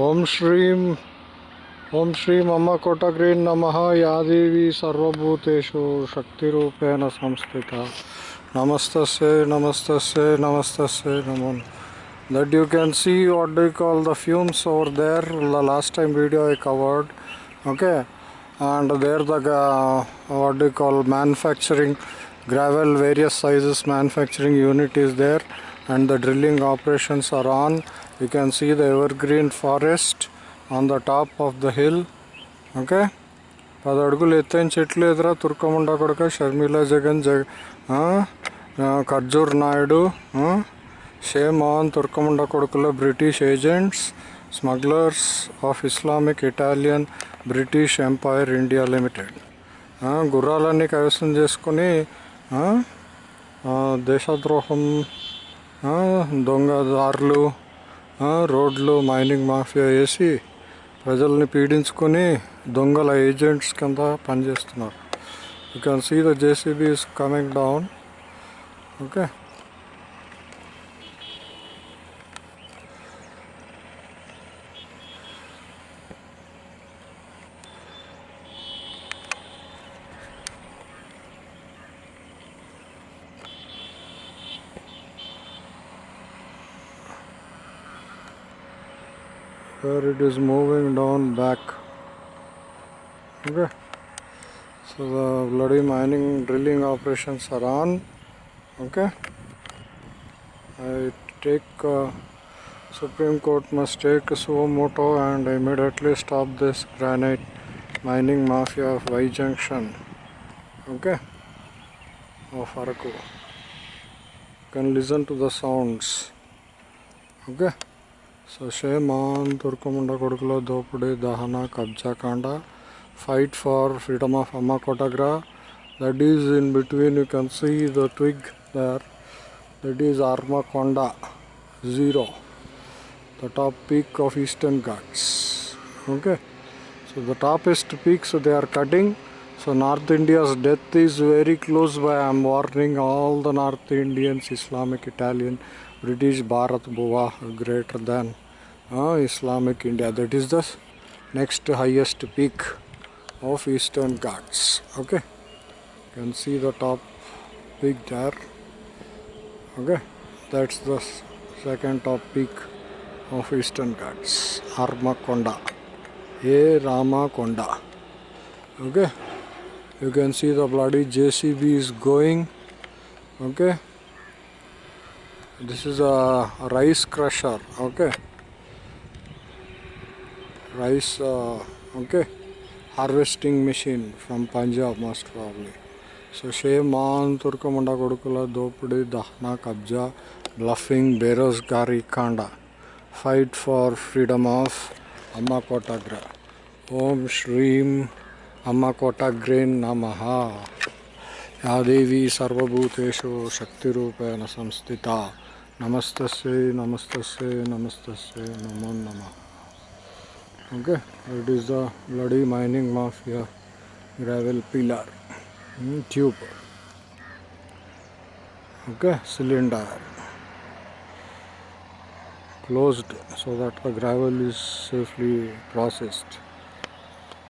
ओम श्री ओम श्री मम कोटग्री नम। यादेवी सर्वूतेषु शक्तिपेण संस्थित। नमस्त नमस्त नमस्त नमो that you can see what do call the fumes over there the last time video we covered okay and there that do call manufactory gravel various sizes manufacturing unit is there and the drilling operations are on. You can see the evergreen forest on the top of the hill. Okay? పది అడుగులు ఎత్తైన చెట్లు ఎదురా తుర్కముండ కొడుక షర్మిలా జగన్ జగ ఖర్జూర్ నాయుడు షే shame on తుర్కముండ కొడుకుల British agents smugglers of Islamic Italian British empire India limited. గుర్రాలన్నీ కైవసం చేసుకుని దేశద్రోహం దొంగదారులు రోడ్లు మైనింగ్ మాఫియా వేసి ప్రజల్ని పీడించుకొని దొంగల ఏజెంట్స్ కింద పనిచేస్తున్నారు. You can see the JCB is coming down okay where it is moving down back. Okay. So the bloody mining drilling operations are on. Okay. I take uh, supreme court must take suo moto and immediately stop this granite mining mafia of y junction. Okay. Of araku can listen to the sounds. Okay Shashaman, Turkomunda Kodukula, Dopudi, Dahana, Kabja Kanda, fight for freedom of Amakotagra. That is in between you can see the twig there. That is Armakonda 0. The top peak of Eastern Ghats. Okay. So the topest peak so they are cutting. So North India's death is very close by. I am warning all the North Indians, Islamic, Italian British Bharat Bhuva greater than uh, Islamic India. That is the next highest peak of Eastern Ghats. Okay, you can see the top peak there. Okay, that's the second top peak of Eastern Ghats, Armakonda. A Ramakonda. Okay, you can see the bloody JCB is going. Okay this is a rice crusher okay rice uh, okay harvesting machine from punjab most probably so shame on turkamunda kodukula dopudi dahna kabja bluffing berosgari kanda fight for freedom of amma kotagra om shreem amma kotagrain namaha या देवी सर्वभूतेषु शक्तिरूपेण संस्थिता Namaste, Namaste, Namaste, Namo Nama. Okay, it is the bloody mining mafia gravel pillar mm, tube. Okay, cylinder closed so that the gravel is safely processed.